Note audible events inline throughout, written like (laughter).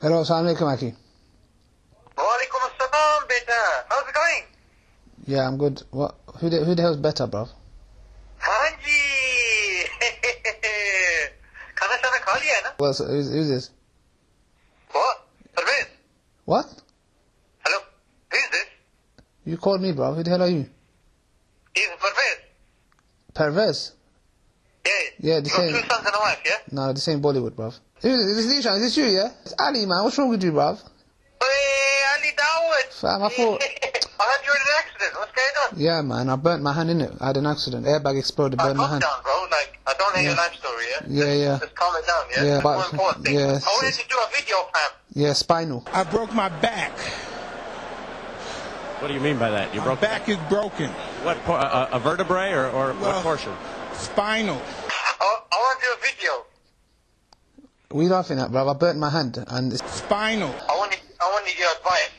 Hello, assalamu alaikum, Aki. Wa assalam, beta. How's it going? Yeah, I'm good. What? Who the, who the hell's better, bro? Hanji! (laughs) Khana shana kha liya na? Who's, who's this? What? Parvez? What? Hello? Who's this? You called me, bro. Who the hell are you? He's Parvez. Parvez? Yeah. Yeah, the Your same. Two sons and a wife, yeah? No, the same Bollywood, bro. Who is this? Is this, is this you, yeah? It's Ali, man. What's wrong with you, bruv? Hey, Ali Dawah! Fam, I thought- (laughs) I heard you were in an accident. What's going on? Yeah, man. I burnt my hand in it. I had an accident. Airbag exploded, Uh, burned my calm hand. down, bro. Like, I don't know your life story, yeah? Yeah, yeah. Just calm it down, yeah? Yeah, That's but- more important thing. yeah, I wanted to do a video, fam. Yeah, spinal. I broke my back. What do you mean by that? You My broke back is broken. what? por- A, a vertebrae or, or Well- what portion? Spinal. I, I want to do a video. What are you laughing at, bruv? I burnt my hand. And, it's, Spinal. I wanted, I wanted your advice.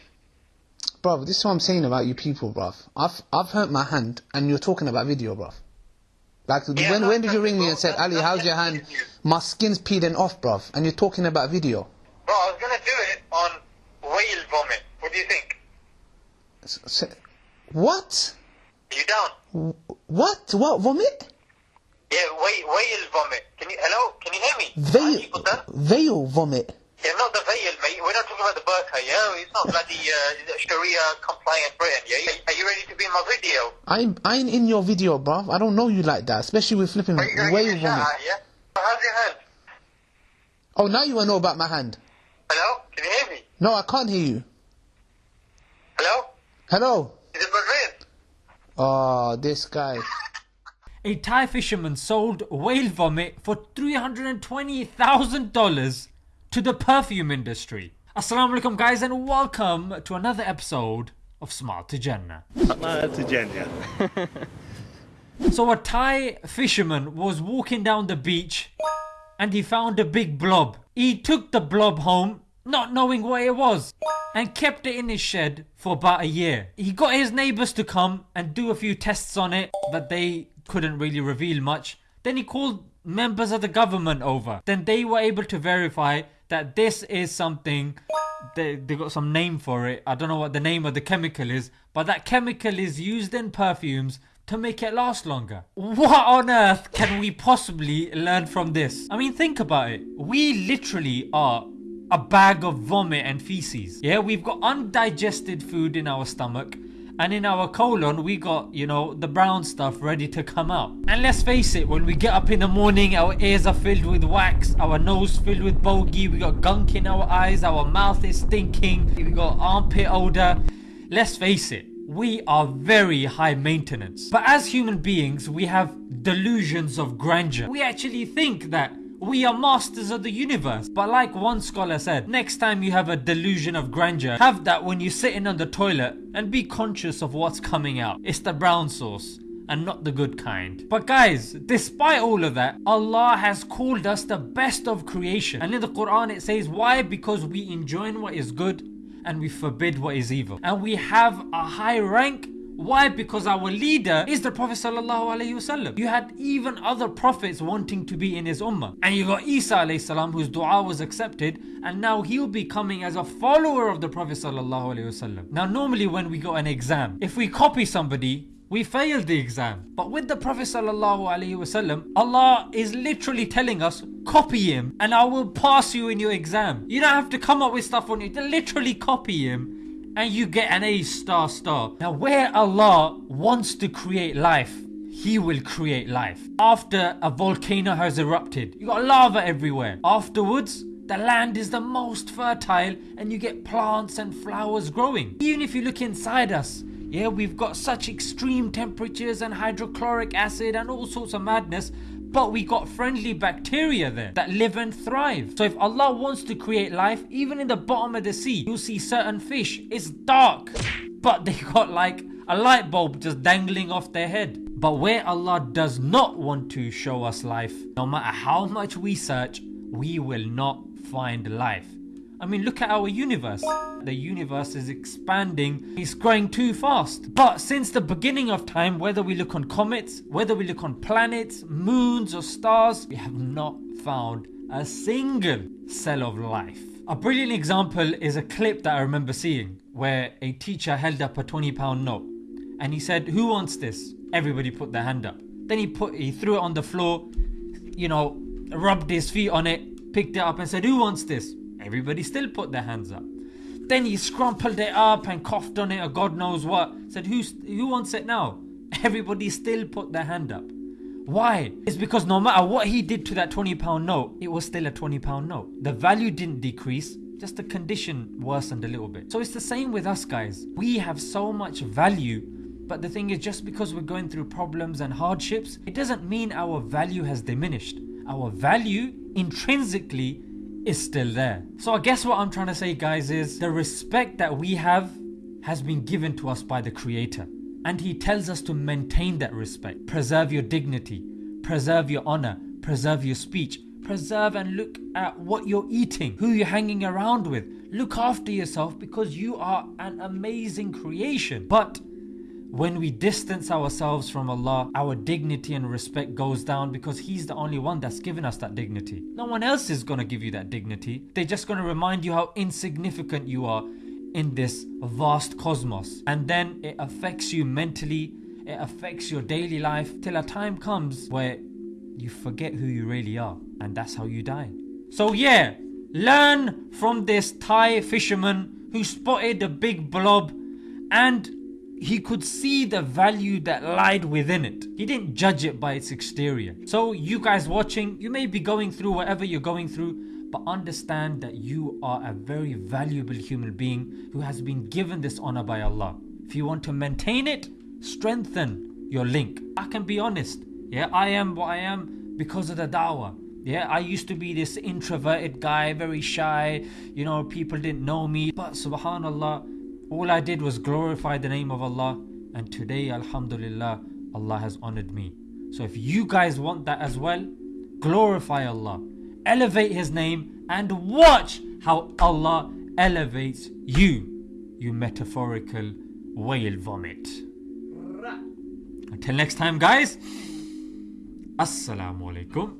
bruv, this is what I'm saying about you people, bruv. I've, I've hurt my hand, and you're talking about video, bruv. Like, Yeah, when, when did you ring me and said, Ali, how's your hand? no. My skin's peeling off, bruv. And you're talking about video. Bro, I was going to do it on whale vomit. What do you think? S- s- What? Are you down? What? What? Vomit? Yeah, whale, whale vomit. Can you, hello? Can you hear me? Veil, veil vomit. Yeah, not the veil, mate. We're not talking about the burqa, yeah? It's not bloody uh, Sharia compliant Britain, yeah? Are you ready to be in my video? I ain't, I ain't in your video, bruv. I don't know you like that, especially with flipping Are you going to whale give me a shout vomit. out, yeah? How's your hand? Oh, now you want to know about my hand. Hello? Can you hear me? No, I can't hear you. Hello? Hello? Is it Madrid? Oh, this guy. A Thai fisherman sold whale vomit for $320,000 to the perfume industry. Assalamu alaikum guys and welcome to another episode of Smart to Jannah. (laughs) So a Thai fisherman was walking down the beach and he found a big blob. He took the blob home not knowing what it was and kept it in his shed for about a year. He got his neighbors to come and do a few tests on it but they couldn't really reveal much. Then he called members of the government over. Then they were able to verify that this is something they, they got some name for it. I don't know what the name of the chemical is, but that chemical is used in perfumes to make it last longer. What on earth can we possibly learn from this? I mean, think about it. We literally are a bag of vomit and feces. Yeah, we've got undigested food in our stomach. And in our colon, we got, you know, the brown stuff ready to come out. And let's face it, when we get up in the morning, our ears are filled with wax, our nose filled with bogey, we got gunk in our eyes, our mouth is stinking, we got armpit odor. Let's face it, we are very high maintenance. But as human beings, we have delusions of grandeur. We actually think that we are masters of the universe. But like one scholar said, next time you have a delusion of grandeur, have that when you're sitting on the toilet and be conscious of what's coming out. It's the brown sauce and not the good kind. But guys, despite all of that, Allah has called us the best of creation. And in the Quran it says, why? Because we enjoin what is good and we forbid what is evil. And we have a high rank. Why? Because our leader is the Prophet Wasallam. You had even other prophets wanting to be in his ummah. And you got Isa Salam whose dua was accepted and now he'll be coming as a follower of the Prophet Wasallam. Now normally when we got an exam, if we copy somebody, we failed the exam. But with the Prophet Wasallam, Allah is literally telling us, copy him and I will pass you in your exam. You don't have to come up with stuff on it, literally copy him and you get an A star star. Now where Allah wants to create life, He will create life. After a volcano has erupted, you got lava everywhere. Afterwards, the land is the most fertile and you get plants and flowers growing. Even if you look inside us, yeah, we've got such extreme temperatures and hydrochloric acid and all sorts of madness, but we got friendly bacteria there that live and thrive. So if Allah wants to create life, even in the bottom of the sea, you'll see certain fish, it's dark, but they got like a light bulb just dangling off their head. But where Allah does not want to show us life, no matter how much we search, we will not find life. I mean, look at our universe. The universe is expanding, it's growing too fast. But since the beginning of time, whether we look on comets, whether we look on planets, moons, or stars, we have not found a single cell of life. A brilliant example is a clip that I remember seeing where a teacher held up a 20 pound note and he said, Who wants this? Everybody put their hand up. Then he put he threw it on the floor, you know, rubbed his feet on it, picked it up and said, Who wants this? Everybody still put their hands up. Then he scrumpled it up and coughed on it or God knows what. Said, Who wants it now? (laughs) Everybody still put their hand up. Why? It's because no matter what he did to that 20 pound note, it was still a 20 pound note. The value didn't decrease, just the condition worsened a little bit. So it's the same with us guys. We have so much value, but the thing is, just because we're going through problems and hardships, it doesn't mean our value has diminished. Our value intrinsically is still there. So I guess what I'm trying to say, guys, is the respect that we have has been given to us by the Creator. And He tells us to maintain that respect. Preserve your dignity, preserve your honor, preserve your speech, preserve and look at what you're eating, who you're hanging around with. Look after yourself because you are an amazing creation. But when we distance ourselves from Allah, our dignity and respect goes down because He's the only one that's given us that dignity. No one else is gonna give you that dignity. They're just gonna remind you how insignificant you are in this vast cosmos. And then it affects you mentally, it affects your daily life till a time comes where you forget who you really are. And that's how you die. So, yeah, learn from this Thai fisherman who spotted a big blob and he could see the value that lied within it. He didn't judge it by its exterior. So, you guys watching, you may be going through whatever you're going through, but understand that you are a very valuable human being who has been given this honor by Allah. If you want to maintain it, strengthen your link. I can be honest, yeah, I am what I am because of the dawah. Yeah, I used to be this introverted guy, very shy, you know, people didn't know me. But subhanAllah, all I did was glorify the name of Allah, and today, Alhamdulillah, Allah has honored me. So if you guys want that as well, glorify Allah, elevate His name, and watch how Allah elevates you, you metaphorical whale vomit. Until next time, guys, Assalamu alaikum